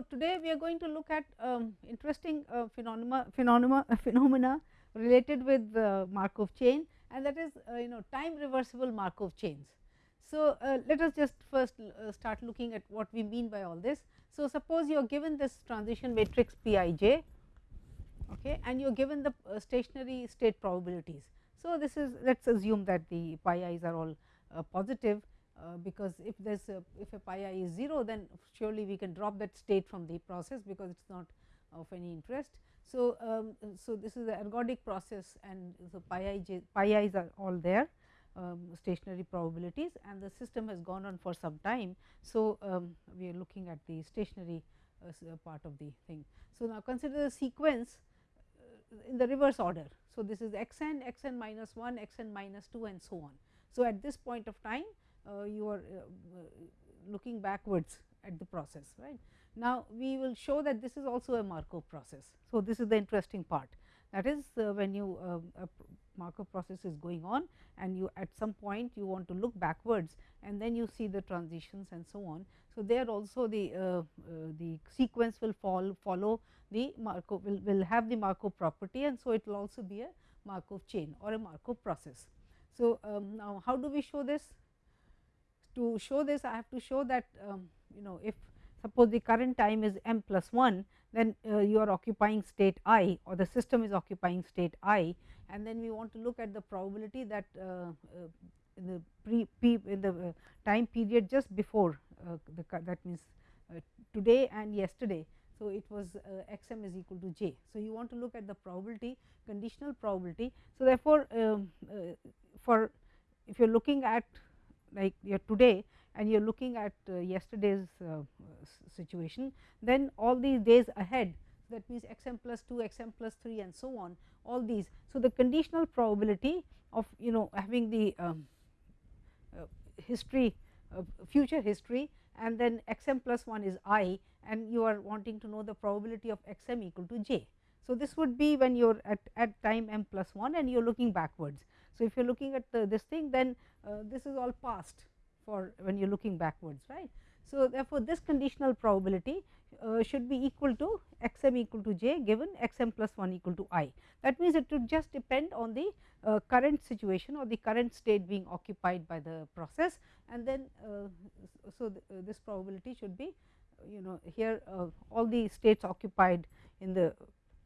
So, today we are going to look at um, interesting uh, phenomena, phenomena, phenomena related with the Markov chain and that is uh, you know time reversible Markov chains. So, uh, let us just first uh, start looking at what we mean by all this. So, suppose you are given this transition matrix P i j okay, and you are given the uh, stationary state probabilities. So, this is let us assume that the pi i's are all uh, positive uh, because if there is a if a pi i is 0 then surely we can drop that state from the process because it is not of any interest. So, um, so this is the ergodic process and so pi i j pi i's are all there um, stationary probabilities and the system has gone on for some time. So, um, we are looking at the stationary uh, part of the thing. So, now consider the sequence uh, in the reverse order. So, this is x n, x n minus 1, x n minus 2 and so on. So, at this point of time uh, you are uh, uh, looking backwards at the process right. Now, we will show that this is also a Markov process. So, this is the interesting part that is uh, when you uh, a Markov process is going on and you at some point you want to look backwards and then you see the transitions and so on. So, there also the uh, the sequence will fall follow the Markov will, will have the Markov property and so it will also be a Markov chain or a Markov process. So, um, now how do we show this? To show this I have to show that um, you know if suppose the current time is m plus 1 then uh, you are occupying state i or the system is occupying state i and then we want to look at the probability that uh, uh, in the pre p in the uh, time period just before uh, the that means uh, today and yesterday. So, it was x m is equal to j. So, you want to look at the probability conditional probability. So, therefore, um, for if you are looking at like your today and you are looking at uh, yesterday's uh, situation, then all these days ahead that means x m plus 2, x m plus 3 and so on all these. So, the conditional probability of you know having the um, uh, history uh, future history and then x m plus 1 is i and you are wanting to know the probability of x m equal to j. So, this would be when you are at, at time m plus 1 and you are looking backwards. So, if you are looking at the, this thing then uh, this is all past for when you are looking backwards right. So, therefore, this conditional probability uh, should be equal to x m equal to j given x m plus 1 equal to i. That means, it would just depend on the uh, current situation or the current state being occupied by the process and then uh, so th uh, this probability should be you know here uh, all the states occupied in the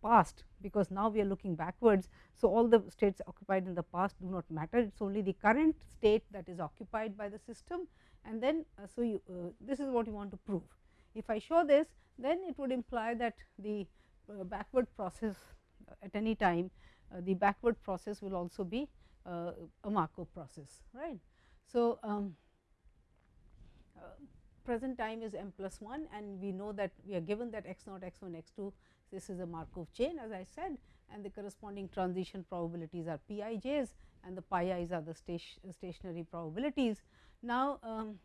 past because now we are looking backwards. So, all the states occupied in the past do not matter it is only the current state that is occupied by the system and then uh, so you uh, this is what you want to prove. If I show this then it would imply that the uh, backward process uh, at any time uh, the backward process will also be uh, a Markov process right. So, um, present time is m plus 1 and we know that we are given that x naught x 1 x 2 this is a Markov chain as I said and the corresponding transition probabilities are p i j's and the pi i's are the station, stationary probabilities. Now, um,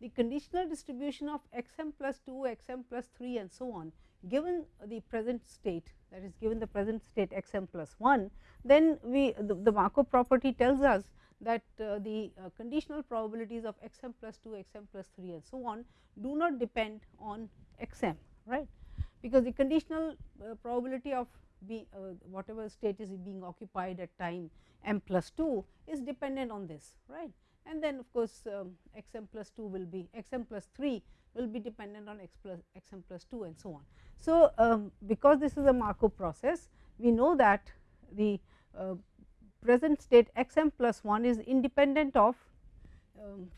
the conditional distribution of x m plus 2, x m plus 3 and so on given the present state that is given the present state x m plus 1, then we the, the Markov property tells us that uh, the uh, conditional probabilities of x m plus 2, x m plus 3 and so on do not depend on x m right, because the conditional uh, probability of be uh, whatever state is being occupied at time m plus 2 is dependent on this right and then of course, um, x m plus 2 will be x m plus 3 will be dependent on x plus x m plus 2 and so on. So, um, because this is a Markov process we know that the uh, present state x m plus 1 is independent of um,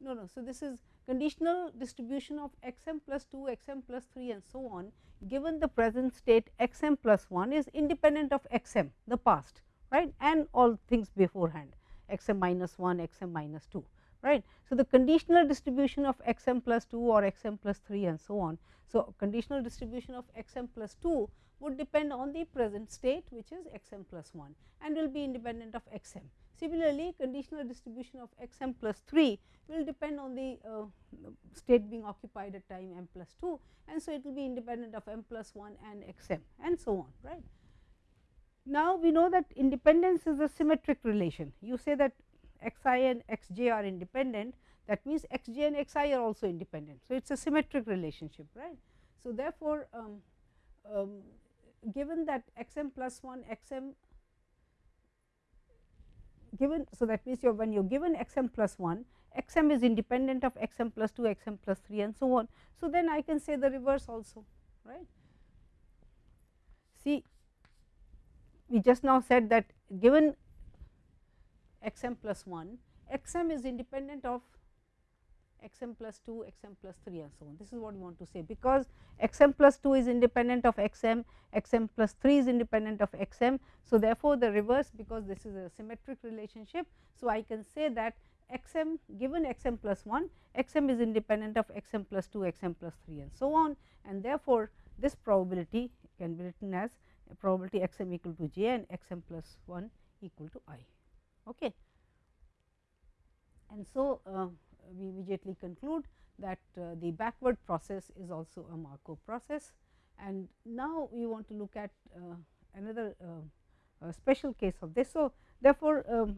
no no. So, this is conditional distribution of x m plus 2 x m plus 3 and so on given the present state x m plus 1 is independent of x m the past right and all things beforehand x m minus 1 x m minus 2 right. So, the conditional distribution of x m plus 2 or x m plus 3 and so on. So, conditional distribution of x m plus 2 would depend on the present state which is x m plus 1 and will be independent of x m. Similarly, conditional distribution of x m plus 3 will depend on the uh, state being occupied at time m plus 2 and so it will be independent of m plus 1 and x m and so on right. Now, we know that independence is a symmetric relation. You say that x i and x j are independent, that means x j and x i are also independent. So, it is a symmetric relationship right. So, therefore, um, um, given that x m plus 1 x m given. So, that means you when you are given x m plus 1 x m is independent of x m plus 2 x m plus 3 and so on. So, then I can say the reverse also right. See we just now said that given x m plus 1 x m is independent of x m plus 2, x m plus 3 and so on. This is what we want to say because x m plus 2 is independent of x m, x m plus 3 is independent of x m. So, therefore, the reverse because this is a symmetric relationship. So, I can say that x m given x m plus 1, x m is independent of x m plus 2, x m plus 3 and so on and therefore, this probability can be written as probability x m equal to j and x m plus 1 equal to i. Okay. And so, uh, we immediately conclude that uh, the backward process is also a Markov process. And now, we want to look at uh, another uh, special case of this. So, therefore, um,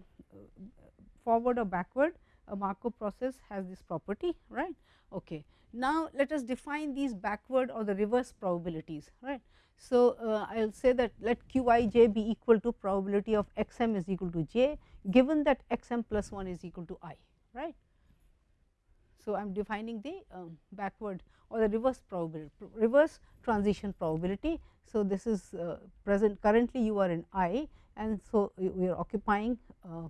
forward or backward a Markov process has this property right. Okay. Now, let us define these backward or the reverse probabilities right. So, uh, I will say that let q i j be equal to probability of x m is equal to j given that x m plus 1 is equal to i right. So, I am defining the um, backward or the reverse probability reverse transition probability. So, this is uh, present currently you are in i and so we are occupying uh,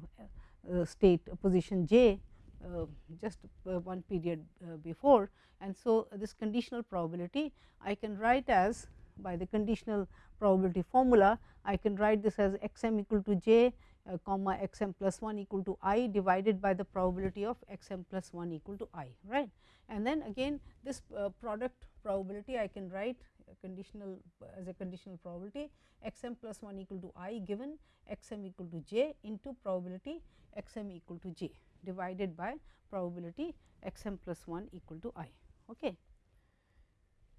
uh, state position j uh, just uh, one period uh, before and so this conditional probability I can write as by the conditional probability formula I can write this as x m equal to j uh, comma x m plus 1 equal to i divided by the probability of x m plus 1 equal to i right. And then again this uh, product probability I can write conditional as a conditional probability x m plus 1 equal to i given x m equal to j into probability x m equal to j divided by probability x m plus 1 equal to i. Okay.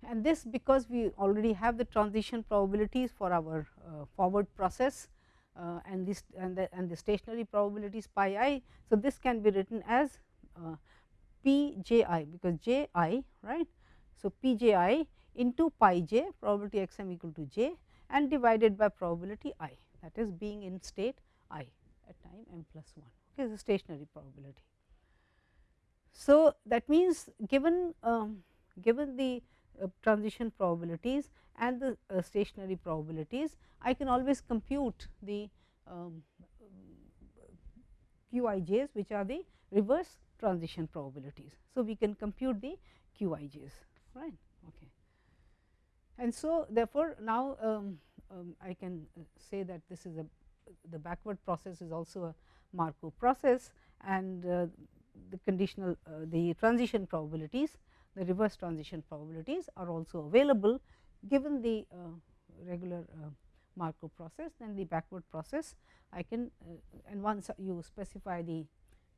And this because we already have the transition probabilities for our uh, forward process uh, and this and the, and the stationary probabilities pi i. So, this can be written as uh, p j i because j i right. So, p j i into pi j probability x m equal to j and divided by probability i that is being in state i at time m plus 1 okay, the stationary probability. So, that means given um, given the uh, transition probabilities and the uh, stationary probabilities, I can always compute the um, QIJs which are the reverse transition probabilities. So, we can compute the QIJs right. Okay. And so, therefore, now um, um, I can uh, say that this is a the backward process is also a Markov process and uh, the conditional uh, the transition probabilities the reverse transition probabilities are also available given the uh, regular uh, Markov process then the backward process I can uh, and once you specify the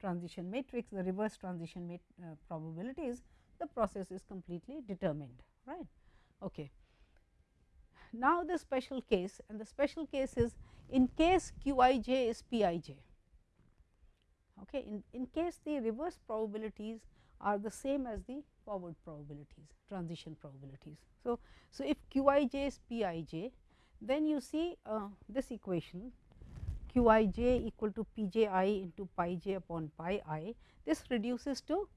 transition matrix the reverse transition mat, probabilities the process is completely determined right. Okay. Now, the special case and the special case is in case q i j is p i j. Okay. In, in case the reverse probabilities are the same as the forward probabilities transition probabilities. So, so if q i j is p i j then you see uh, this equation q i j equal to p j i into pi j upon pi i this reduces to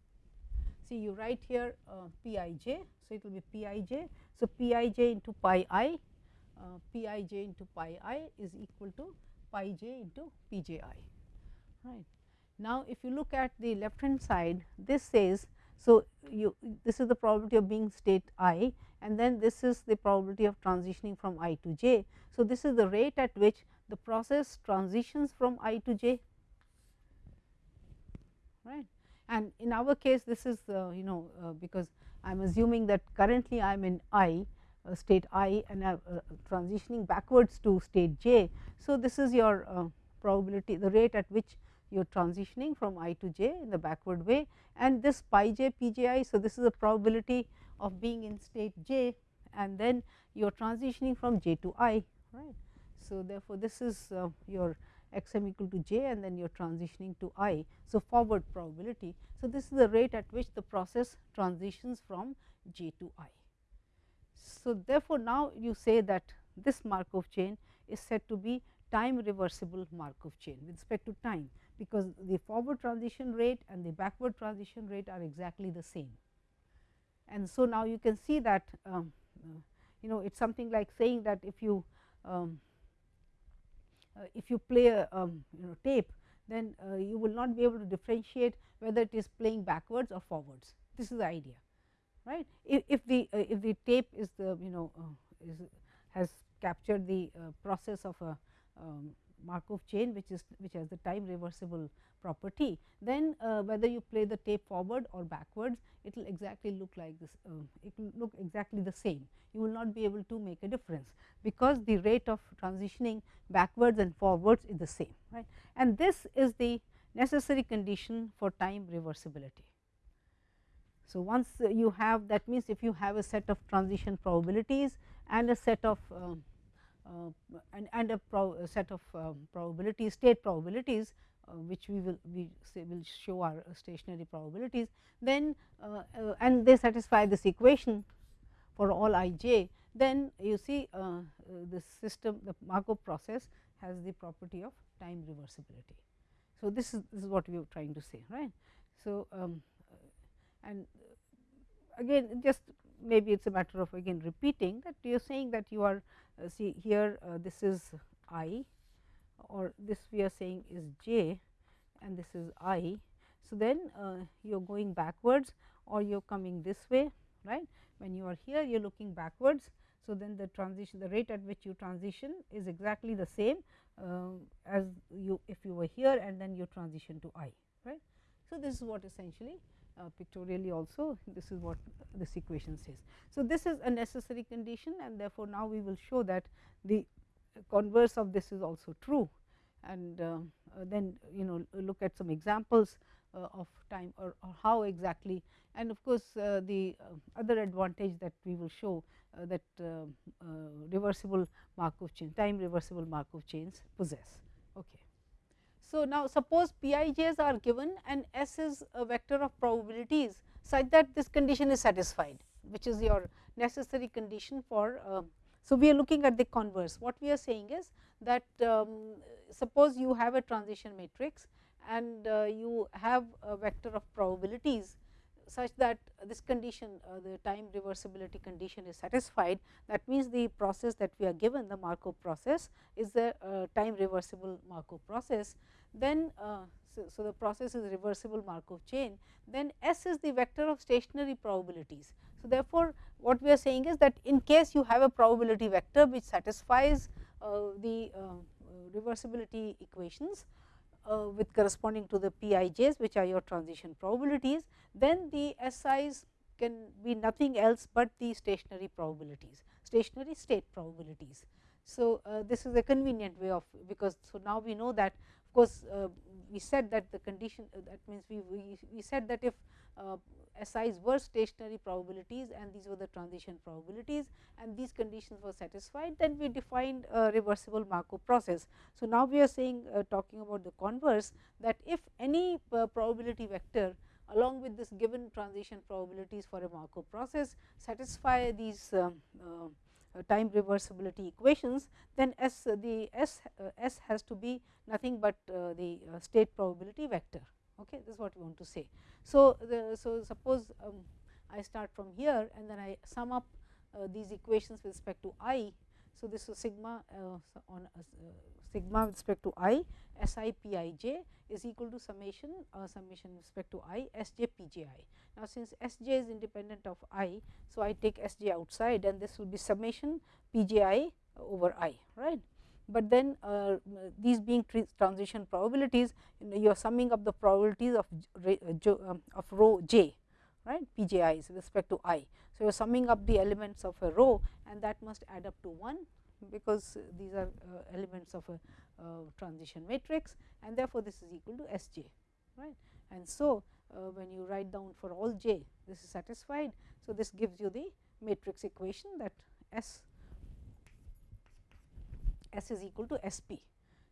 see you write here uh, p i j. So, it will be p i j. So, p i j into pi i uh, p i j into pi i is equal to pi j into p j i right. Now, if you look at the left hand side this says, so you this is the probability of being state i and then this is the probability of transitioning from i to j. So, this is the rate at which the process transitions from i to j right and in our case this is uh, you know uh, because I am assuming that currently I am in i uh, state i and uh, transitioning backwards to state j. So, this is your uh, probability the rate at which you are transitioning from i to j in the backward way and this pi j p j i. So, this is the probability of being in state j and then you are transitioning from j to i right. So, therefore, this is uh, your x m equal to j and then you are transitioning to i. So, forward probability. So, this is the rate at which the process transitions from j to i. So, therefore, now you say that this Markov chain is said to be time reversible Markov chain with respect to time, because the forward transition rate and the backward transition rate are exactly the same. And so, now you can see that um, you know it is something like saying that if you um, uh, if you play a um, you know tape then uh, you will not be able to differentiate whether it is playing backwards or forwards. This is the idea right. If, if the uh, if the tape is the you know uh, is has captured the uh, process of a um, Markov chain which is which has the time reversible property, then uh, whether you play the tape forward or backwards, it will exactly look like this, uh, it will look exactly the same. You will not be able to make a difference, because the rate of transitioning backwards and forwards is the same. right? And this is the necessary condition for time reversibility. So, once you have that means, if you have a set of transition probabilities and a set of uh, and, and a, a set of um, probabilities state probabilities uh, which we will we will show our stationary probabilities then uh, uh, and they satisfy this equation for all i j then you see uh, this system the Markov process has the property of time reversibility. So, this is this is what we are trying to say right. So, um, and again just maybe it is a matter of again repeating that you are saying that you are uh, see here uh, this is i or this we are saying is j and this is i. So, then uh, you are going backwards or you are coming this way right when you are here you are looking backwards. So, then the transition the rate at which you transition is exactly the same uh, as you if you were here and then you transition to i right. So, this is what essentially uh, pictorially also this is what this equation says. So, this is a necessary condition and therefore, now we will show that the converse of this is also true and uh, uh, then you know look at some examples uh, of time or, or, how exactly and of course, uh, the uh, other advantage that we will show that reversible Markov chain time reversible Markov chains possess. Okay. So, now suppose Pij's are given and S is a vector of probabilities such that this condition is satisfied which is your necessary condition for. Uh, so, we are looking at the converse what we are saying is that um, suppose you have a transition matrix and uh, you have a vector of probabilities such that this condition uh, the time reversibility condition is satisfied that means the process that we are given the Markov process is the uh, time reversible Markov process then uh, so, so, the process is reversible Markov chain, then S is the vector of stationary probabilities. So, therefore, what we are saying is that in case you have a probability vector which satisfies uh, the uh, reversibility equations uh, with corresponding to the Pij's which are your transition probabilities, then the SI's can be nothing else but the stationary probabilities, stationary state probabilities. So, uh, this is a convenient way of because so now we know that of course, uh, we said that the condition uh, that means we, we, we said that if uh, SIs were stationary probabilities and these were the transition probabilities and these conditions were satisfied then we defined a reversible Markov process. So, now we are saying uh, talking about the converse that if any probability vector along with this given transition probabilities for a Markov process satisfy these um, uh, uh, time reversibility equations, then S uh, the S uh, S has to be nothing but the state probability vector. Okay, this is what we want to say. So, the, so suppose um, I start from here and then I sum up these equations with respect to i. So, this is sigma on sigma with respect to i S i p i j is equal to summation uh, summation with respect to i S j p j i. Now, since S j is independent of i, so I take S j outside and this will be summation p j i over i right. But then uh, these being transition probabilities you, know, you are summing up the probabilities of uh, um, of row j right p j i with respect to i. So, you are summing up the elements of a row and that must add up to 1 because these are uh, elements of a uh, transition matrix and therefore, this is equal to S j right. And so, uh, when you write down for all j this is satisfied. So, this gives you the matrix equation that S S is equal to S p.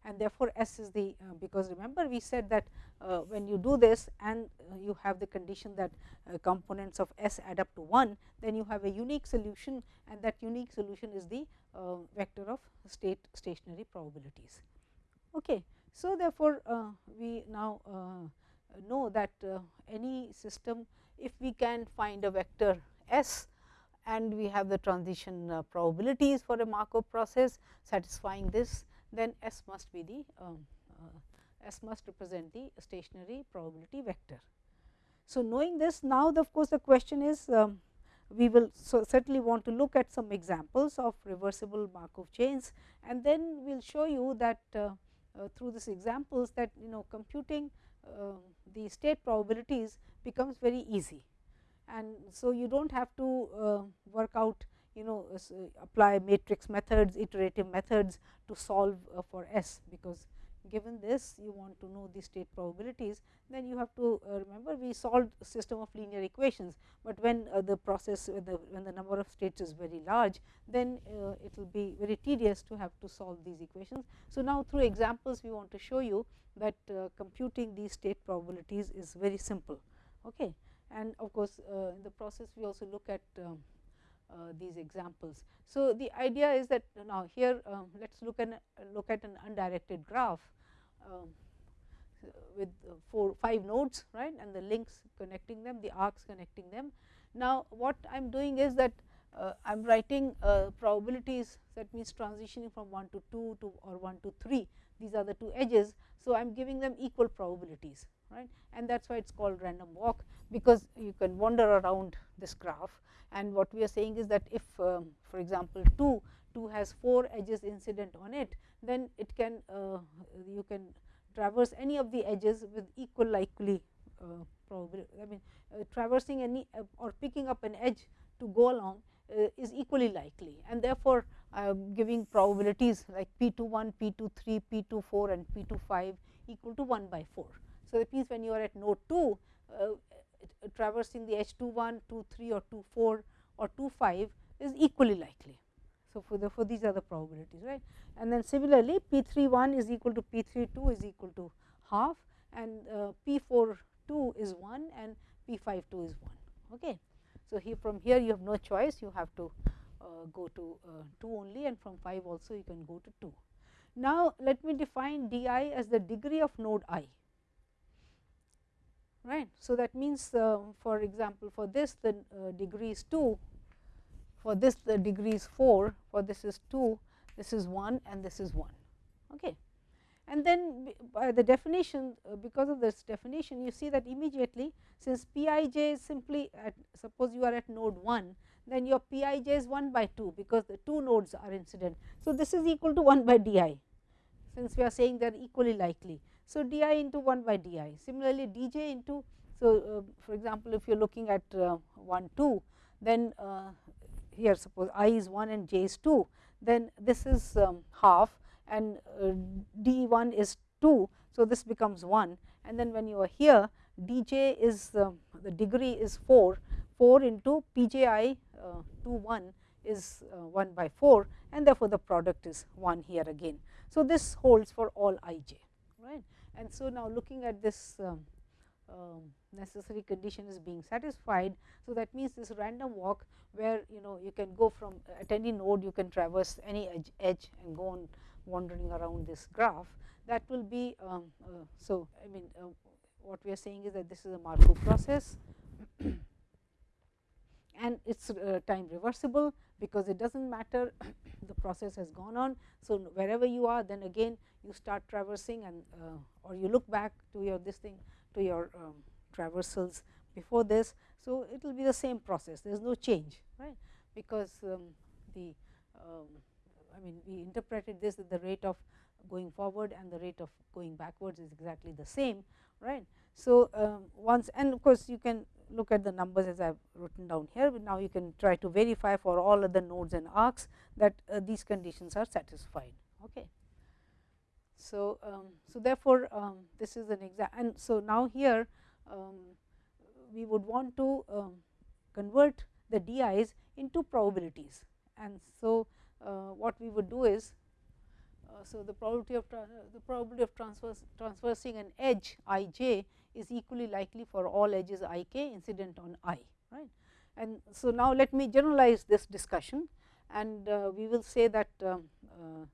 and therefore, S is the uh, because remember we said that uh, when you do this and uh, you have the condition that uh, components of S add up to 1, then you have a unique solution and that unique solution is the uh, vector of state stationary probabilities. Okay. So, therefore, uh, we now know that any system if we can find a vector S and we have the transition probabilities for a Markov process satisfying this then S must be the um, uh, S must represent the stationary probability vector. So, knowing this now the, of course, the question is um, we will so certainly want to look at some examples of reversible Markov chains and then we will show you that uh, uh, through these examples that you know computing uh, the state probabilities becomes very easy. And so, you do not have to uh, work out you know uh, apply matrix methods, iterative methods to solve uh, for S, because given this you want to know the state probabilities, then you have to uh, remember we solved system of linear equations, but when the process when the, number of states is very large, then it will be very tedious to have to solve these equations. So, now through examples we want to show you that computing these state probabilities is very simple. Okay. And of course, in the process we also look at um, uh, these examples. So, the idea is that now here um, let us look look at an undirected graph um, with uh, four five nodes right and the links connecting them the arcs connecting them. Now, what I am doing is that uh, I am writing uh, probabilities that means transitioning from 1 to 2 to or 1 to 3 these are the two edges. So, I am giving them equal probabilities right and that is why it is called random walk because you can wander around this graph and what we are saying is that if um, for example, 2 2 has 4 edges incident on it, then it can uh, you can traverse any of the edges with equal likely uh, probability. I mean uh, traversing any uh, or picking up an edge to go along uh, is equally likely and therefore, I am giving probabilities like p 2 1, p 2 3, p 2 4 and p 2 5 equal to 1 by 4. So, that means when you are at node 2 uh, traversing the edge 2 1, 2 3 or 2 4 or 2 5 is equally likely. So, for the for these are the probabilities right and then similarly p 3 1 is equal to p 3 2 is equal to half and uh, p 4 2 is 1 and p 5 2 is 1. Okay. So, here from here you have no choice you have to uh, go to uh, 2 only and from 5 also you can go to 2. Now, let me define d i as the degree of node i right. So, that means uh, for example, for this the uh, degree is 2, for this the degree is 4, for this is 2, this is 1 and this is 1. Okay. And then by the definition uh, because of this definition you see that immediately since p i j is simply at suppose you are at node 1 then your p i j is 1 by 2 because the two nodes are incident. So, this is equal to 1 by d i since we are saying they are equally likely. So, d i into 1 by d i. Similarly, d j into so uh, for example, if you are looking at uh, 1 2 then uh, here suppose i is 1 and j is 2 then this is um, half and uh, d 1 is 2. So, this becomes 1 and then when you are here d j is um, the degree is 4 4 into p j i uh, 2 1 is uh, 1 by 4 and therefore, the product is 1 here again. So, this holds for all i j right. And so, now looking at this um, um, necessary condition is being satisfied. So, that means this random walk where you know you can go from at any node you can traverse any edge, edge and go on wandering around this graph that will be. Um, uh, so, I mean uh, what we are saying is that this is a Markov process and it is uh, time reversible because it does not matter the process has gone on. So, wherever you are then again you start traversing and uh, or you look back to your this thing to your um, traversals before this. So, it will be the same process there is no change right because um, the um, I mean we interpreted this at the rate of going forward and the rate of going backwards is exactly the same right. So, um, once and of course, you can look at the numbers as I have written down here, but now you can try to verify for all other nodes and arcs that uh, these conditions are satisfied. Okay. So, um, so therefore, um, this is an example and so now here um, we would want to um, convert the DIs into probabilities and so uh, what we would do is so, the probability of the probability of transverse, transversing an edge i j is equally likely for all edges i k incident on i right. And so, now let me generalize this discussion and uh, we will say that um, uh,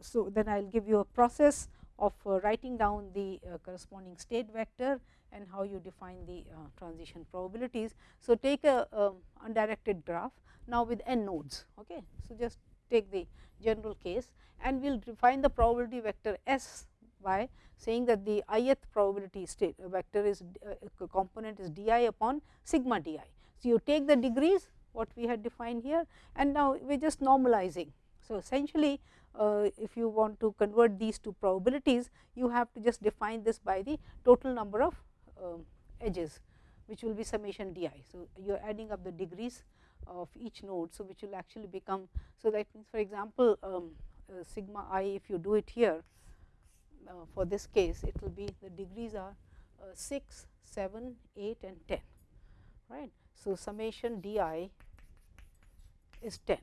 so then I will give you a process of uh, writing down the uh, corresponding state vector and how you define the uh, transition probabilities. So, take a um, undirected graph now with n nodes. Okay. So, just take the general case and we will define the probability vector S by saying that the ith probability state vector is uh, component is d i upon sigma d i. So, you take the degrees what we had defined here and now we are just normalizing. So, essentially uh, if you want to convert these two probabilities you have to just define this by the total number of uh, edges which will be summation d i. So, you are adding up the degrees of each node. So, which will actually become. So, that means for example, um, uh, sigma i if you do it here uh, for this case it will be the degrees are uh, 6, 7, 8 and 10 right. So, summation d i is 10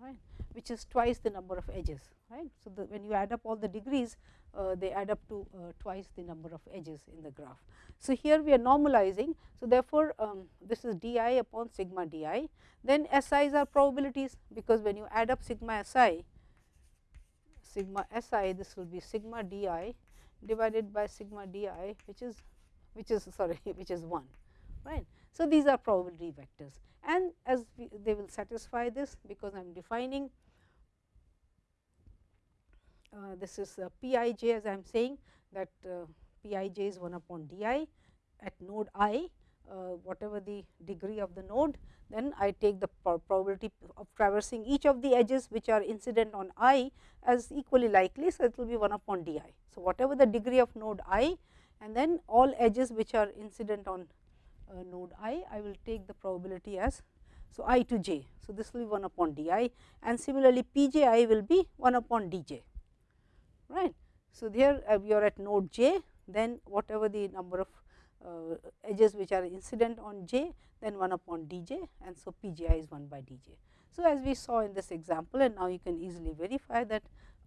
right which is twice the number of edges right. So, the, when you add up all the degrees uh, they add up to uh, twice the number of edges in the graph. So, here we are normalizing. So, therefore, um, this is d i upon sigma d i then s i's are probabilities because when you add up sigma s i sigma s i this will be sigma d i divided by sigma d i which is which is sorry which is 1 right. So, these are probability vectors and as we, they will satisfy this because I am defining uh, this is uh, p i j as I am saying that uh, p i j is 1 upon d i at node i uh, whatever the degree of the node then I take the probability of traversing each of the edges which are incident on i as equally likely. So, it will be 1 upon d i. So, whatever the degree of node i and then all edges which are incident on uh, node i, I will take the probability as so i to j. So, this will be 1 upon d i and similarly p j i will be 1 upon d j right. So, there uh, we are at node j then whatever the number of uh, edges which are incident on j then 1 upon d j and so p j i is 1 by d j. So, as we saw in this example and now you can easily verify that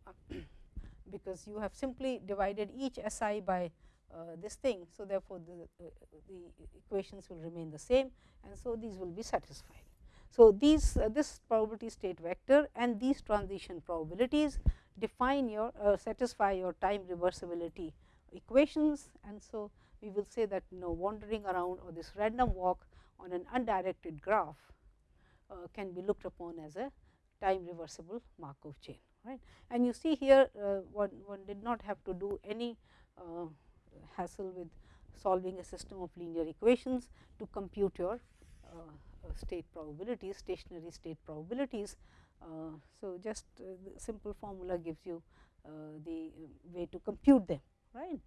because you have simply divided each s i by uh, this thing. So, therefore, the, uh, the equations will remain the same and so these will be satisfied. So, these uh, this probability state vector and these transition probabilities define your uh, satisfy your time reversibility equations and so we will say that you know wandering around or this random walk on an undirected graph uh, can be looked upon as a time reversible Markov chain right. And you see here uh, one, one did not have to do any uh, hassle with solving a system of linear equations to compute your uh, Uh, state probabilities, stationary state probabilities. Uh, so, just uh, the simple formula gives you uh, the way to compute them right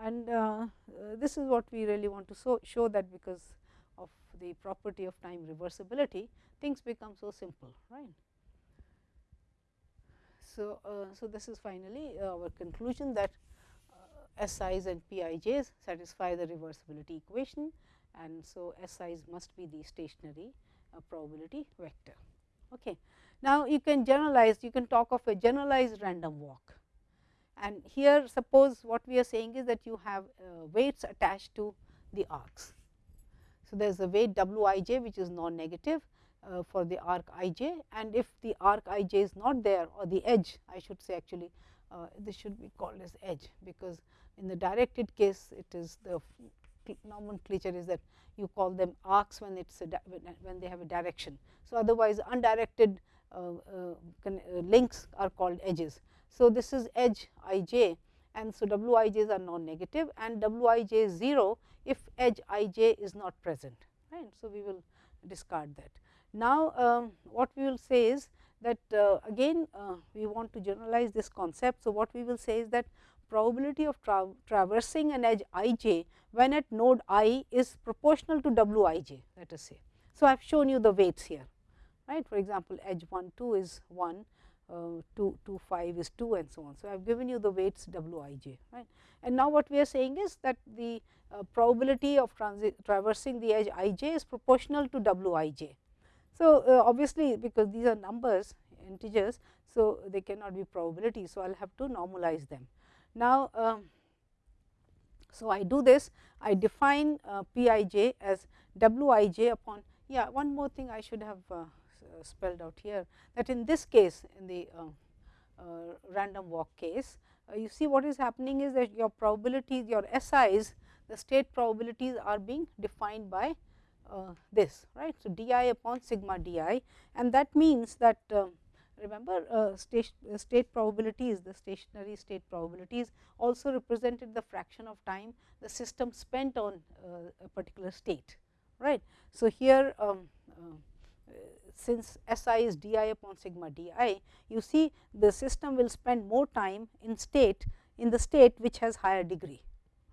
and this is what we really want to so show that because of the property of time reversibility things become so simple right. So, uh, so this is finally uh, our conclusion that S i's and P i j's satisfy the reversibility equation and so S i's must be the stationary uh, probability vector. Okay. Now, you can generalize you can talk of a generalized random walk and here suppose what we are saying is that you have uh, weights attached to the arcs. So, there is a weight w i j which is non negative uh, for the arc i j and if the arc i j is not there or the edge I should say actually uh, this should be called as edge because in the directed case it is the nomenclature is that you call them arcs when it's when they have a direction. So, otherwise undirected uh, uh, uh, links are called edges. So, this is edge i j and so w i j's are non negative and w i j is 0 if edge i j is not present right. So, we will discard that. Now, um, what we will say is that uh, again uh, we want to generalize this concept. So, what we will say is that probability of tra traversing an edge i j when at node i is proportional to w i j let us say. So, I have shown you the weights here right for example, edge 1 2 is 1 uh, 2 2 5 is 2 and so on. So, I have given you the weights w i j right and now what we are saying is that the uh, probability of traversing the edge i j is proportional to w i j. So, uh, obviously, because these are numbers integers. So, they cannot be probabilities. So, I will have to normalize them. Now, um, so I do this I define uh, p i j as w i j upon yeah one more thing I should have uh, spelled out here that in this case in the uh, uh random walk case uh, you see what is happening is that your probabilities your SIs the state probabilities are being defined by uh, this right. So, d i upon sigma d i and that means that um, remember uh, state, uh, state probabilities the stationary state probabilities also represented the fraction of time the system spent on uh, a particular state right. So, here um, uh, since S i is d i upon sigma d i you see the system will spend more time in state in the state which has higher degree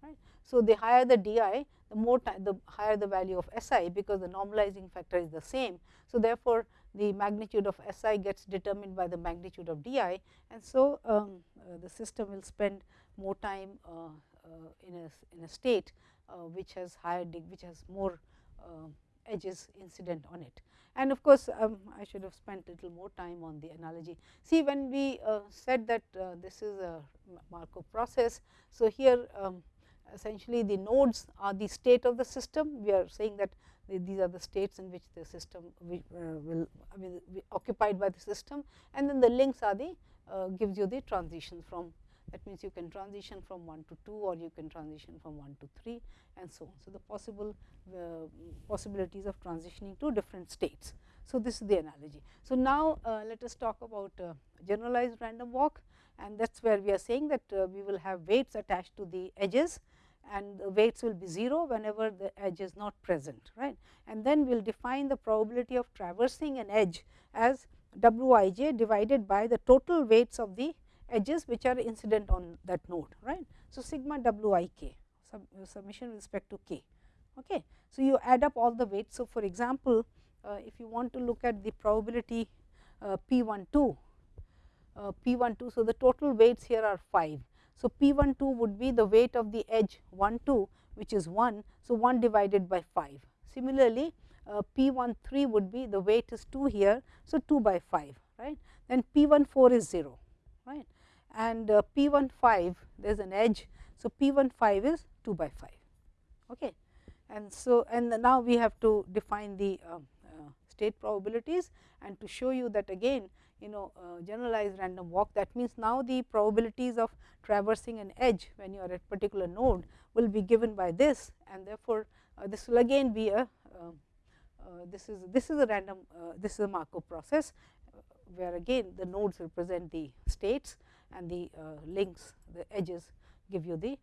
right. So, the higher the d i the more time the higher the value of S i because the normalizing factor is the same. So, therefore, the magnitude of S i gets determined by the magnitude of d i and so um, uh, the system will spend more time uh, uh, in a in a state uh, which has higher which has more uh, edges incident on it. And of course, um, I should have spent a little more time on the analogy. See when we said that this is a Markov process. So, here um, essentially the nodes are the state of the system. We are saying that these are the states in which the system will, uh, will I mean occupied by the system and then the links are the uh, gives you the transition from that means you can transition from 1 to 2 or you can transition from 1 to 3 and so on. So, the possible uh, possibilities of transitioning to different states. So, this is the analogy. So, now uh, let us talk about uh, generalized random walk and that is where we are saying that uh, we will have weights attached to the edges and the weights will be 0 whenever the edge is not present right. And then we will define the probability of traversing an edge as w i j divided by the total weights of the edges which are incident on that node right. So, sigma w i k sub, summation with respect to k. Okay. So, you add up all the weights. So, for example, uh, if you want to look at the probability uh, p 1 2 uh, p 1 2. So, the total weights here are 5 so, P 1 2 would be the weight of the edge 1 2 which is 1. So, 1 divided by 5. Similarly, uh, P 1 3 would be the weight is 2 here. So, 2 by 5 right. Then P 1 4 is 0 right and uh, P 1 5 there is an edge. So, P 1 5 is 2 by 5 okay. and so and now we have to define the uh, uh, state probabilities and to show you that again you know uh, generalized random walk. That means now the probabilities of traversing an edge when you are at particular node will be given by this and therefore, uh, this will again be a uh, uh this is this is a random uh, this is a Markov process uh, where again the nodes represent the states and the links the edges give you the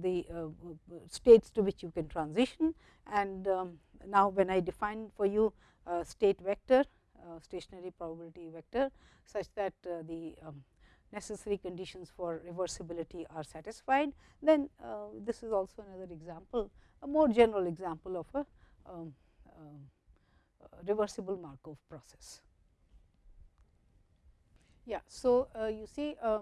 the states to which you can transition. And um, now when I define for you state vector uh, stationary probability vector such that uh, the um, necessary conditions for reversibility are satisfied, then uh, this is also another example, a more general example of a um, reversible Markov process. Yeah. So, uh, you see uh,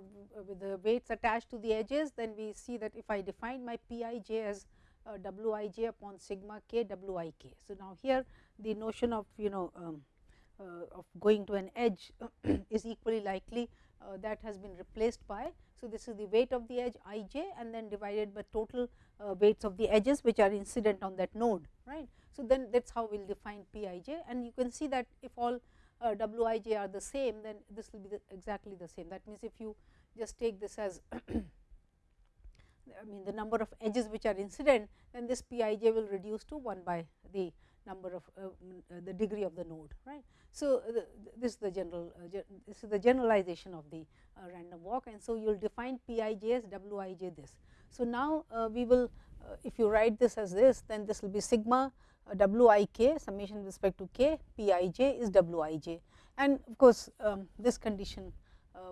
with the weights attached to the edges then we see that if I define my P i j as uh, W i j upon sigma k W i k. So, now here the notion of you know um, uh, of going to an edge is equally likely uh, that has been replaced by. So, this is the weight of the edge i j and then divided by total uh, weights of the edges which are incident on that node right. So, then that is how we will define p i j and you can see that if all uh, w i j are the same then this will be the exactly the same. That means, if you just take this as I mean the number of edges which are incident then this p i j will reduce to 1 by the number of uh, uh, the degree of the node right. So, the, this is the general uh, this is the generalization of the uh, random walk and so you will define P i j as W i j this. So, now uh, we will uh, if you write this as this then this will be sigma W i k summation with respect to k P i j is W i j and of course, um, this condition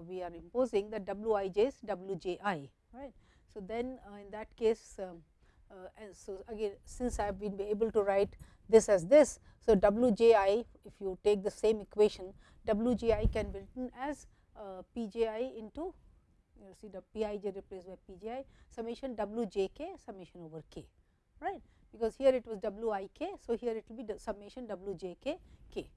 we are imposing that W i j is W j i right. So, then in that case um, and so again since I have been able to write this as this. So, W j i if you take the same equation W j i can be written as uh, P j i into you see the P i j replaced by P j i summation W j k summation over k right because here it was W i k. So, here it will be the summation W j k k.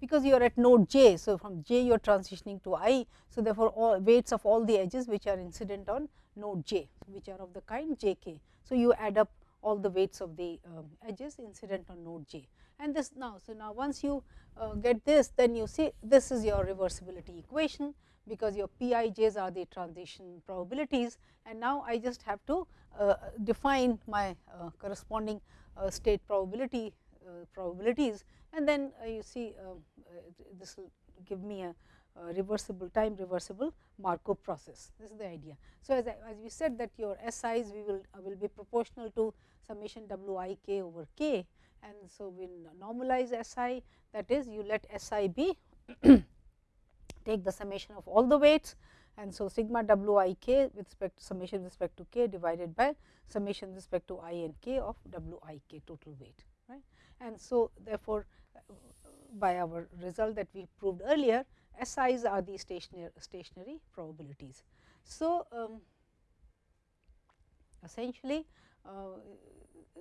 because you are at node j. So, from j you are transitioning to i. So, therefore, all weights of all the edges which are incident on node j which are of the kind j k. So, you add up all the weights of the um, edges incident on node j and this now. So, now once you uh, get this then you see this is your reversibility equation because your p i j's are the transition probabilities and now I just have to uh, define my uh, corresponding uh, state probability uh, probabilities and then uh, you see um, this will give me a reversible time reversible Markov process. This is the idea. So, as, I, as we said that your S i's we will uh, will be proportional to summation W i k over k and so we normalize S i that is you let S i be take the summation of all the weights and so sigma W i k with respect to summation with respect to k divided by summation with respect to i and k of W i k total weight right. And so therefore, uh, by our result that we proved earlier SIs are the stationary, stationary probabilities. So, um, essentially uh,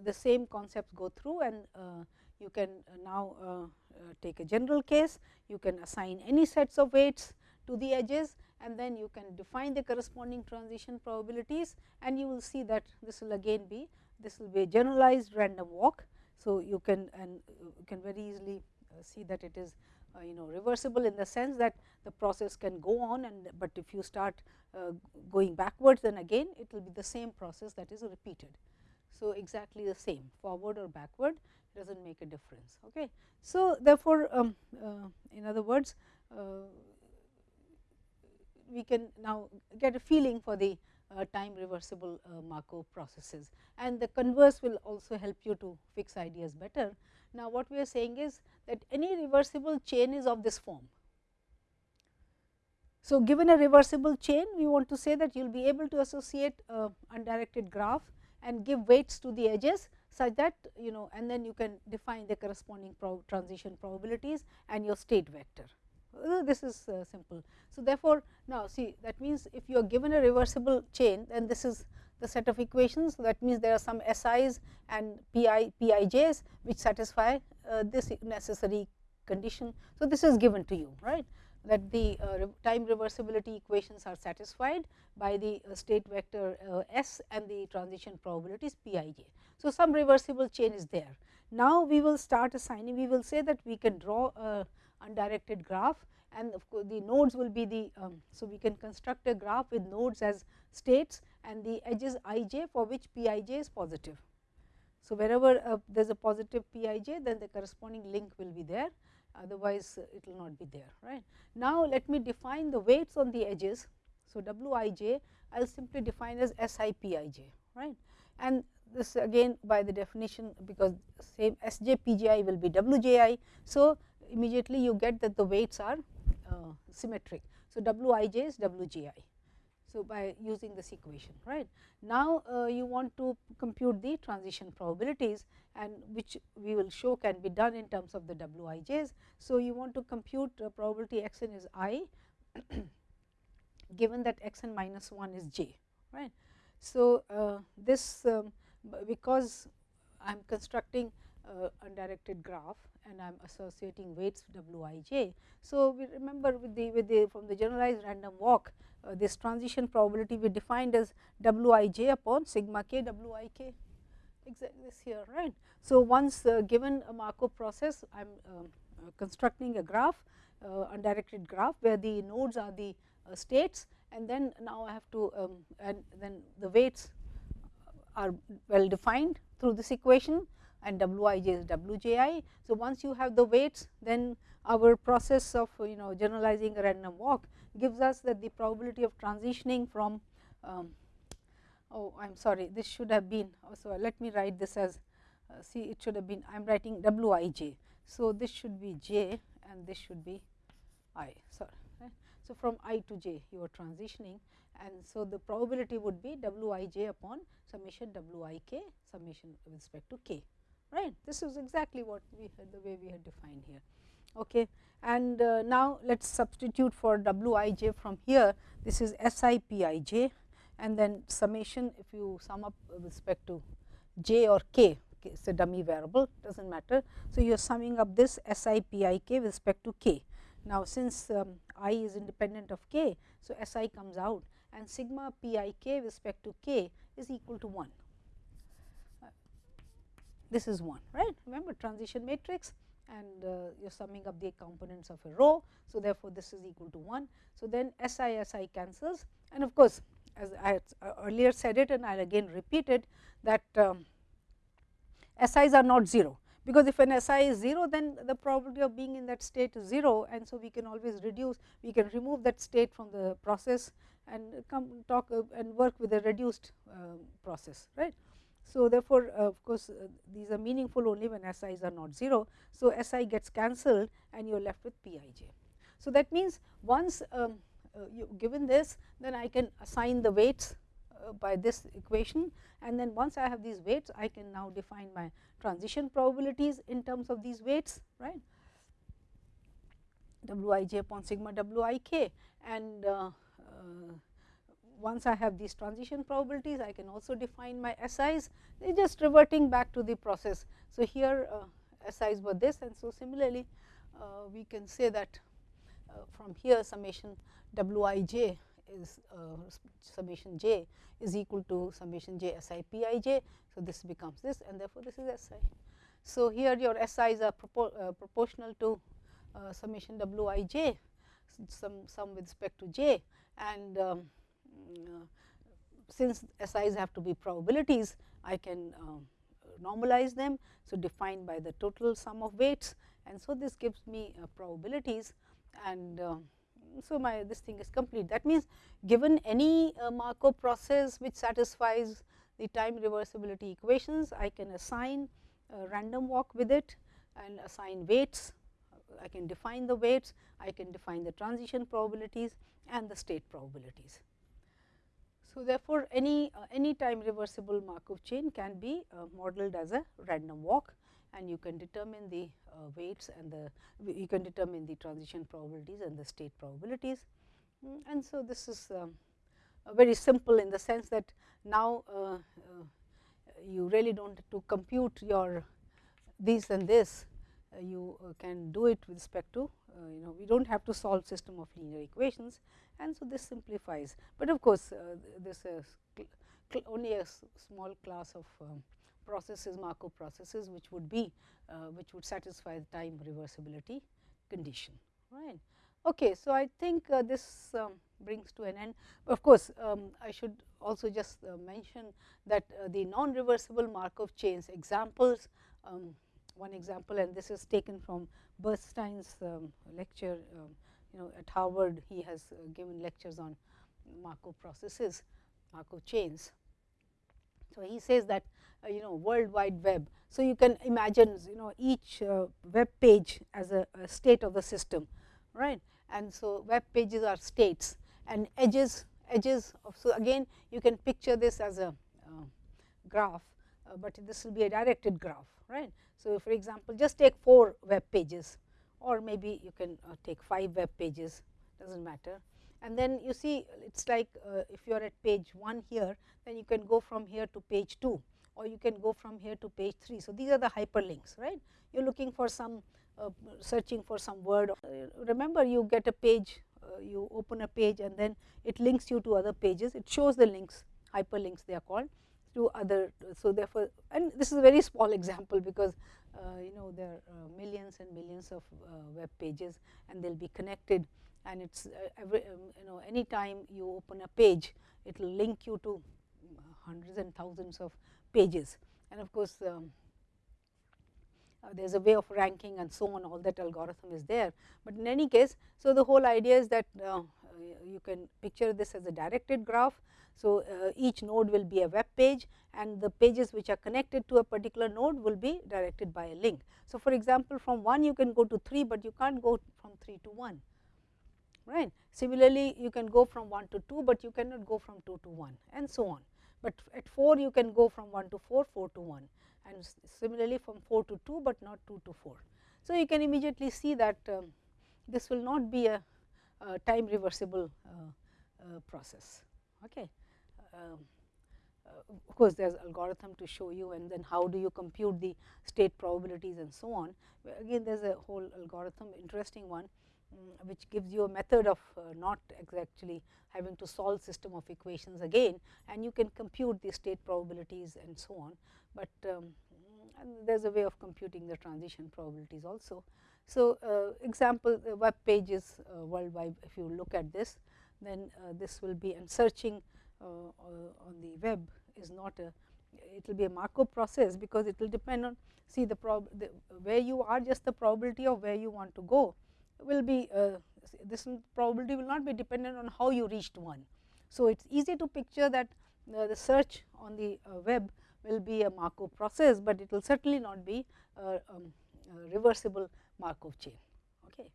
the same concepts go through and uh, you can now uh, uh, take a general case, you can assign any sets of weights to the edges and then you can define the corresponding transition probabilities and you will see that this will again be this will be a generalized random walk. So, you can and you can very easily uh, see that it is uh, you know reversible in the sense that the process can go on and but if you start uh, going backwards then again it will be the same process that is repeated. So, exactly the same forward or backward does not make a difference. Okay. So, therefore, um, uh, in other words uh, we can now get a feeling for the uh, time reversible uh, Markov processes and the converse will also help you to fix ideas better. Now, what we are saying is that any reversible chain is of this form. So, given a reversible chain we want to say that you will be able to associate a undirected graph and give weights to the edges such that you know and then you can define the corresponding transition probabilities and your state vector. Uh, this is uh, simple. So, therefore, now see that means if you are given a reversible chain then this is the set of equations. That means there are some SIs and PI, PIJs which satisfy uh, this necessary condition. So, this is given to you right that the uh, time reversibility equations are satisfied by the uh, state vector uh, S and the transition probabilities Pij. So, some reversible chain is there. Now, we will start assigning we will say that we can draw a undirected graph and of course, the nodes will be the. Um, so, we can construct a graph with nodes as states and the edges i j for which p i j is positive. So, wherever uh, there is a positive p i j then the corresponding link will be there otherwise uh, it will not be there right. Now, let me define the weights on the edges. So, w i j I will simply define as s i p i j right and this again by the definition because same s j p j i will be w j i. So, immediately you get that the weights are symmetric. So, w i j is w j i. So, by using this equation right. Now, uh, you want to compute the transition probabilities and which we will show can be done in terms of the w i j's. So, you want to compute uh, probability x n is i given that x n minus 1 is j right. So, uh, this um, because I am constructing uh, undirected graph and I am associating weights w i j. So, we remember with the with the from the generalized random walk uh, this transition probability we defined as w i j upon sigma k w i k exactly this here right. So, once uh, given a Markov process I am um, uh, constructing a graph uh, undirected graph where the nodes are the uh, states and then now I have to um, and then the weights are well defined through this equation and w i j is w j i. So, once you have the weights then our process of you know generalizing a random walk gives us that the probability of transitioning from um, oh I am sorry this should have been so let me write this as uh, see it should have been I am writing w i j. So, this should be j and this should be i sorry. Right. So, from i to j you are transitioning and so the probability would be w i j upon summation w i k summation with respect to k right. This is exactly what we had the way we had defined here. Okay. And uh, now, let us substitute for w i j from here this is s i p i j and then summation if you sum up with respect to j or k, it is a dummy variable does not matter. So, you are summing up this S i p i k with respect to k. Now, since um, i is independent of k, so S i comes out and sigma p i k with respect to k is equal to 1. This is 1 right remember transition matrix and uh, you are summing up the components of a row. So, therefore, this is equal to 1. So, then S i S i cancels and of course, as I uh, earlier said it and I will again repeat it that um, S i's are not 0 because if an S i is 0 then the probability of being in that state is 0 and so we can always reduce we can remove that state from the process and come talk uh, and work with a reduced uh, process right. So, therefore, uh, of course, uh, these are meaningful only when S i's are not 0. So, S i gets cancelled and you are left with P i j. So, that means once um, uh, you given this then I can assign the weights by this equation and then once I have these weights I can now define my transition probabilities in terms of these weights right w i j upon sigma w i k and uh, uh, once I have these transition probabilities I can also define my SIs they are just reverting back to the process. So, here uh, SIs were this and so similarly uh, we can say that uh, from here summation w i j is uh, summation j is equal to summation j s i p i j. So, this becomes this and therefore, this is S i. So, here your S i's are propor uh, proportional to uh, summation w i j some some with respect to j and um, since S i's have to be probabilities I can uh, normalize them. So, defined by the total sum of weights and so this gives me uh, probabilities and so my this thing is complete. That means, given any Markov process which satisfies the time reversibility equations, I can assign random walk with it and assign weights. I can define the weights, I can define the transition probabilities and the state probabilities. So, therefore, any uh, any time reversible Markov chain can be uh, modeled as a random walk and you can determine the uh, weights and the you can determine the transition probabilities and the state probabilities. Mm, and so, this is um, very simple in the sense that now uh, uh, you really do not to compute your this and this uh, you can do it with respect to you know we do not have to solve system of linear equations and so this simplifies. But of course, uh, this is only a small class of um, processes Markov processes which would be uh, which would satisfy the time reversibility condition right. Okay, so I think uh, this um, brings to an end. Of course, um, I should also just uh, mention that uh, the non reversible Markov chains examples um, one example and this is taken from Bernstein's um, lecture um, you know at Harvard he has uh, given lectures on Markov processes, Markov chains. So, he says that uh, you know world wide web. So, you can imagine you know each uh, web page as a, a, state of the system right and so web pages are states and edges edges of so again you can picture this as a uh, graph, uh, but this will be a directed graph right. So, for example, just take 4 web pages or maybe you can uh, take 5 web pages does not matter. And then you see it is like uh, if you are at page 1 here then you can go from here to page 2 or you can go from here to page 3. So, these are the hyperlinks right you are looking for some uh, searching for some word uh, remember you get a page uh, you open a page and then it links you to other pages it shows the links hyperlinks they are called to other. So, therefore, and this is a very small example because uh, you know there are uh, millions and millions of uh, web pages and they will be connected and it is uh, every um, you know any time you open a page it will link you to hundreds and thousands of pages and of course, um, uh, there is a way of ranking and so on all that algorithm is there. But in any case, so the whole idea is that uh, you can picture this as a directed graph so, uh, each node will be a web page and the pages which are connected to a particular node will be directed by a link. So, for example, from 1 you can go to 3, but you can't go from 3 to 1 right. Similarly, you can go from 1 to 2, but you cannot go from 2 to 1 and so on. But at 4 you can go from 1 to 4, 4 to 1 and similarly from 4 to 2, but not 2 to 4. So, you can immediately see that um, this will not be a, a time reversible uh, uh, process. Okay of course, there is algorithm to show you and then how do you compute the state probabilities and so on. Again there is a whole algorithm interesting one um, which gives you a method of uh, not actually having to solve system of equations again and you can compute the state probabilities and so on. But um, there is a way of computing the transition probabilities also. So, uh, example web pages uh, worldwide if you look at this then uh, this will be and searching uh, uh, on the web is not a it will be a Markov process because it will depend on see the, prob the where you are just the probability of where you want to go will be uh, this probability will not be dependent on how you reached one. So, it is easy to picture that uh, the search on the uh, web will be a Markov process, but it will certainly not be a, um, a reversible Markov chain. Okay.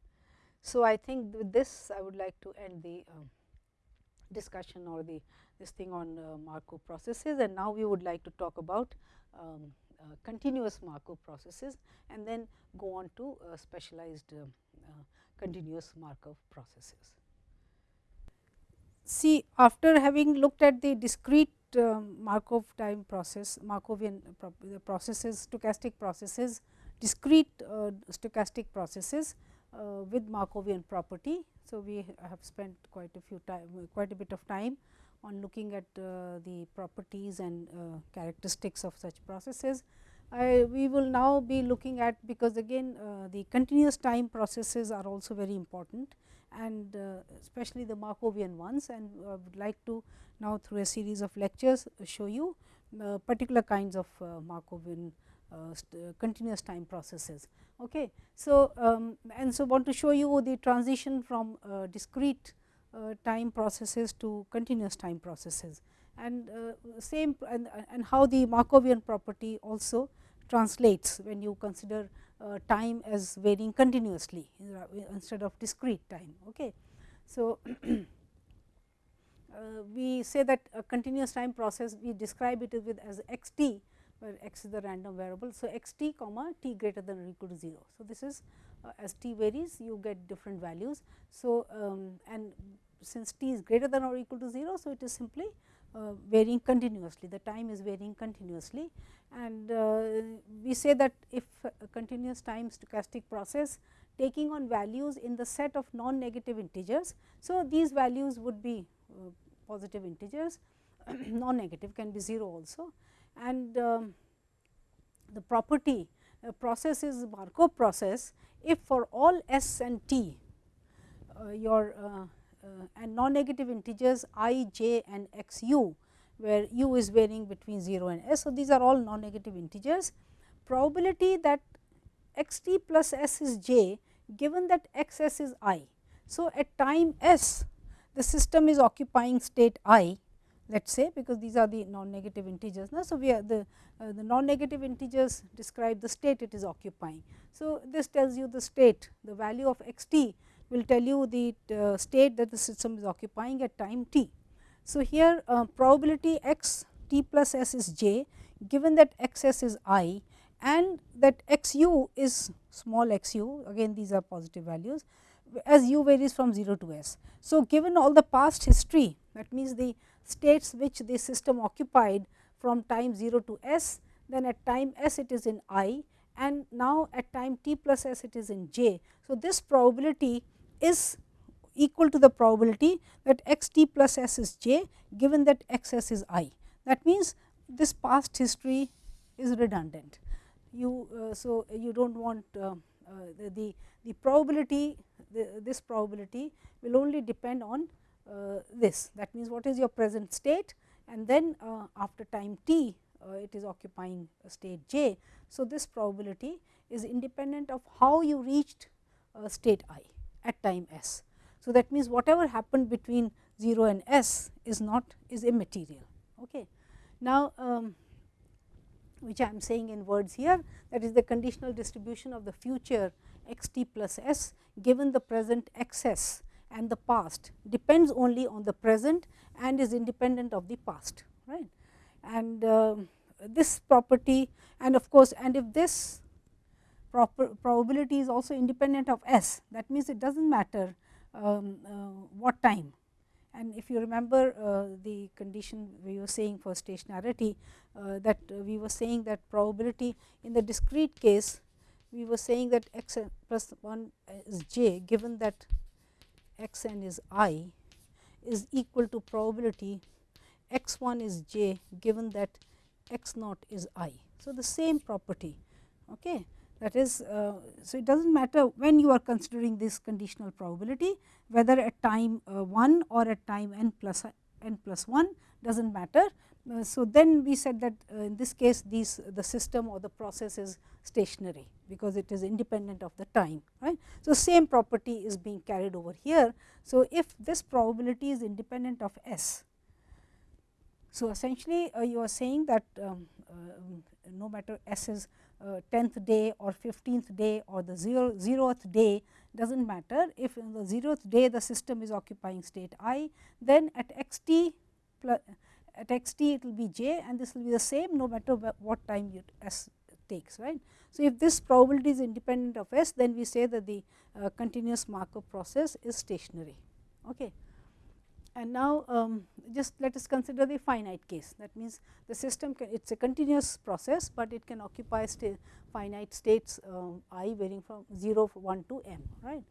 So, I think with this I would like to end the um, discussion or the this thing on uh, Markov processes and now we would like to talk about um, uh, continuous Markov processes and then go on to uh, specialized uh, uh, continuous Markov processes. See after having looked at the discrete um, Markov time process Markovian processes stochastic processes discrete uh, stochastic processes uh, with Markovian property. So, we have spent quite a few time quite a bit of time on looking at uh, the properties and uh, characteristics of such processes. I, we will now be looking at because again uh, the continuous time processes are also very important and uh, especially the Markovian ones and I would like to now through a series of lectures show you particular kinds of Markovian continuous time processes. Okay. So, um, and so want to show you the transition from uh, discrete uh, time processes to continuous time processes and same and, and how the Markovian property also translates when you consider uh, time as varying continuously instead of discrete time. Okay. So, uh, we say that a continuous time process we describe it with as x t where x is the random variable. So, x t comma t greater than or equal to 0. So, this is uh, as t varies you get different values. So, um, and since t is greater than or equal to 0. So, it is simply uh, varying continuously the time is varying continuously and uh, we say that if a continuous time stochastic process taking on values in the set of non negative integers. So, these values would be uh, positive integers non negative can be 0 also and um, the property uh, process is Markov process if for all s and t uh, your uh, uh and non negative integers i, j and x u where u is varying between 0 and s. So, these are all non negative integers probability that x t plus s is j given that x s is i. So, at time s the system is occupying state i let us say because these are the non-negative integers. Now, so, we are the, uh, the non-negative integers describe the state it is occupying. So, this tells you the state the value of x t will tell you the uh, state that the system is occupying at time t. So, here uh, probability x t plus s is j given that x s is i and that x u is small x u again these are positive values as u varies from 0 to s. So, given all the past history that means the states which the system occupied from time 0 to s, then at time s it is in i and now at time t plus s it is in j. So, this probability is equal to the probability that x t plus s is j given that x s is i. That means, this past history is redundant. You uh, so you do not want uh, uh, the, the, the probability the, this probability will only depend on this that means what is your present state and then uh, after time t uh, it is occupying a state j. So, this probability is independent of how you reached state i at time s. So, that means whatever happened between 0 and s is not is immaterial. Okay. Now, um, which I am saying in words here that is the conditional distribution of the future x t plus s given the present x s and the past depends only on the present and is independent of the past right. And uh, this property and of course, and if this probability is also independent of s that means it does not matter um, uh, what time and if you remember uh, the condition we were saying for stationarity uh, that we were saying that probability in the discrete case we were saying that x 1 is j given that x n is i is equal to probability x 1 is j given that x naught is i. So, the same property okay. that is uh, so it does not matter when you are considering this conditional probability whether at time uh, 1 or at time n plus n plus 1 does not matter. Uh, so, then we said that uh, in this case these the system or the process is stationary because it is independent of the time right. So, same property is being carried over here. So, if this probability is independent of s so, essentially uh, you are saying that um, uh, no matter s is uh, 10th day or 15th day or the 0, 0th day does not matter. If in the 0th day the system is occupying state i, then at x t plus at x t it will be j and this will be the same no matter what time you s takes right. So, if this probability is independent of s then we say that the uh, continuous Markov process is stationary. Okay. And now, um, just let us consider the finite case that means the system can, it is a continuous process, but it can occupy finite states uh, i varying from 0 1 to m right.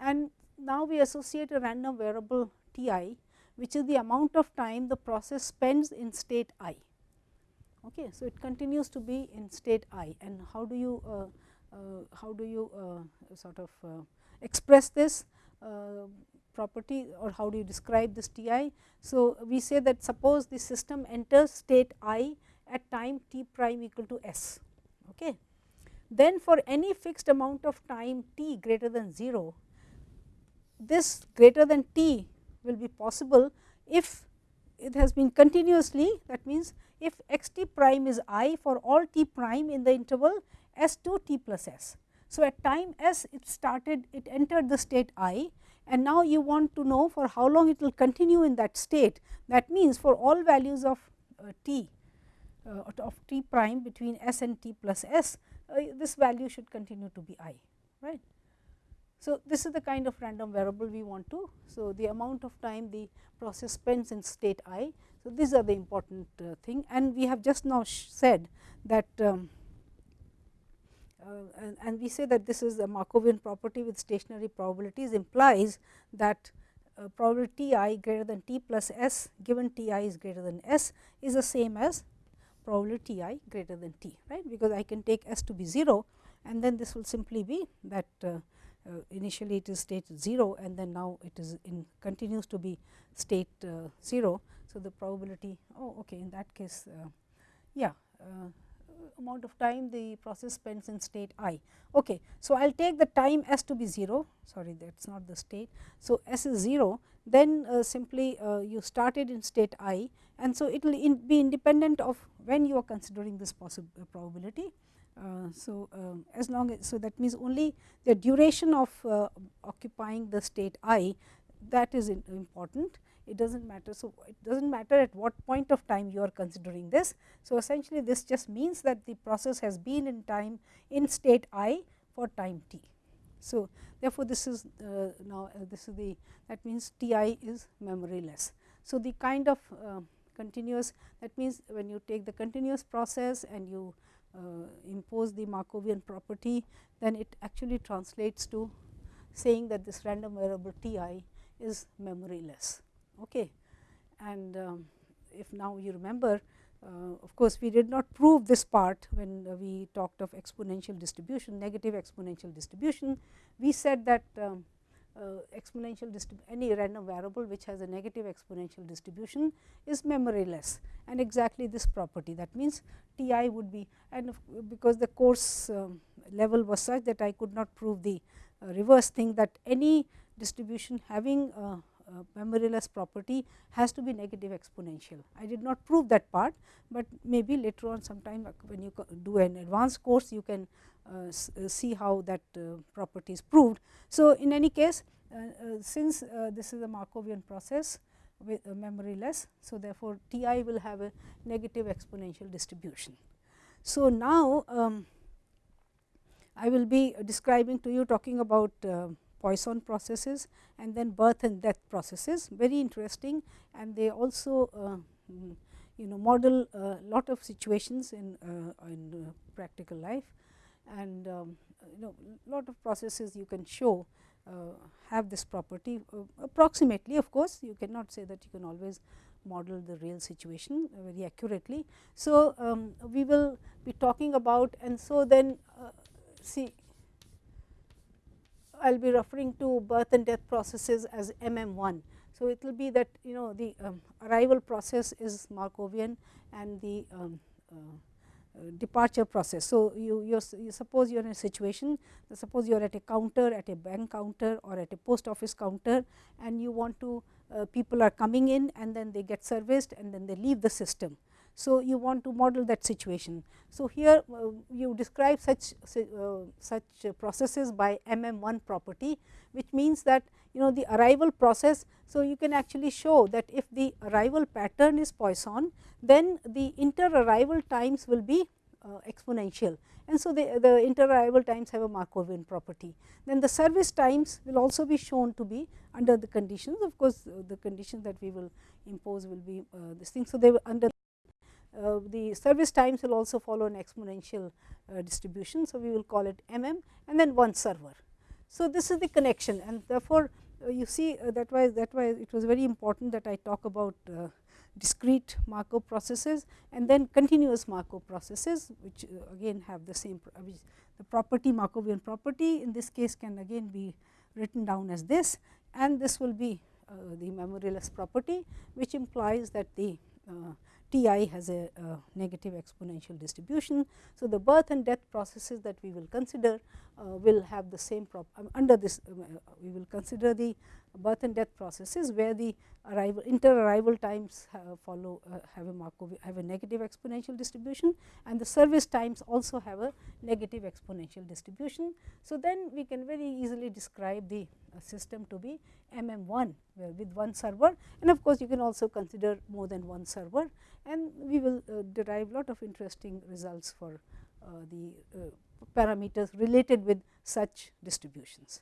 And now, we associate a random variable t i which is the amount of time the process spends in state i. Okay. So, it continues to be in state i and how do you uh, uh, how do you uh, sort of uh, express this uh, property or how do you describe this T i. So, we say that suppose the system enters state i at time t prime equal to s. Okay. Then for any fixed amount of time t greater than 0, this greater than t will be possible if it has been continuously that means if x t prime is i for all t prime in the interval s to t plus s. So, at time s it started it entered the state i and now you want to know for how long it will continue in that state. That means, for all values of uh, t uh, of t prime between s and t plus s, uh, this value should continue to be i, right. So, this is the kind of random variable we want to. So, the amount of time the process spends in state i. So, these are the important uh, thing and we have just now said that um, uh, and, we say that this is a Markovian property with stationary probabilities implies that uh, probability i greater than t plus s given t i is greater than s is the same as probability i greater than t right because I can take s to be 0 and then this will simply be that uh, uh, initially it is state 0 and then now it is in continues to be state uh, 0. So, the probability oh okay in that case uh, yeah amount of time the process spends in state i. Okay. So, I will take the time s to be 0 sorry that is not the state. So, s is 0 then uh, simply uh, you started in state i and so it will in be independent of when you are considering this possible uh, probability. Uh, so, um, as long as so that means only the duration of uh, occupying the state i that is important it does not matter. So, it does not matter at what point of time you are considering this. So, essentially this just means that the process has been in time in state i for time t. So, therefore, this is uh, now uh, this is the that means T i is memoryless. So, the kind of uh, continuous that means when you take the continuous process and you impose the Markovian property then it actually translates to saying that this random variable T i is memoryless. Okay. And um, if now you remember uh, of course, we did not prove this part when uh, we talked of exponential distribution, negative exponential distribution. We said that um, uh, exponential any random variable which has a negative exponential distribution is memoryless and exactly this property. That means T i would be and because the course um, level was such that I could not prove the uh, reverse thing that any distribution having uh, memoryless property has to be negative exponential. I did not prove that part, but maybe later on sometime when you do an advanced course you can uh, uh, see how that uh, property is proved. So, in any case uh, uh, since this is a Markovian process with memoryless. So, therefore, T i will have a negative exponential distribution. So, now um, I will be describing to you talking about Poisson processes and then birth and death processes very interesting and they also mm, you know model a lot of situations in, uh, in uh, practical life and um, you know lot of processes you can show uh, have this property uh, approximately of course, you cannot say that you can always model the real situation very accurately. So, um, we will be talking about and so then uh, see I will be referring to birth and death processes as MM1. So, it will be that you know the um, arrival process is Markovian and the um, uh, uh, departure process. So, you, you suppose you are in a situation, suppose you are at a counter, at a bank counter or at a post office counter and you want to uh, people are coming in and then they get serviced and then they leave the system. So, you want to model that situation. So, here uh, you describe such uh, such processes by MM1 property, which means that you know the arrival process. So, you can actually show that if the arrival pattern is Poisson, then the inter arrival times will be uh, exponential and so the, the inter arrival times have a Markovian property. Then the service times will also be shown to be under the conditions of course, uh, the conditions that we will impose will be uh, this thing. So, they will under uh, the service times will also follow an exponential uh, distribution. So, we will call it m m and then one server. So, this is the connection and therefore, uh, you see uh, that why that why it was very important that I talk about uh, discrete Markov processes and then continuous Markov processes which again have the same the property Markovian property in this case can again be written down as this and this will be the memoryless property which implies that the T i has a, a, negative exponential distribution. So, the birth and death processes that we will consider uh, will have the same prop um, under this um, uh, we will consider the birth and death processes where the arrival inter arrival times follow uh, have a Markov have a negative exponential distribution and the service times also have a negative exponential distribution. So, then we can very easily describe the uh, system to be MM1 where with one server and of course, you can also consider more than one server and we will uh, derive lot of interesting results for the parameters related with such distributions.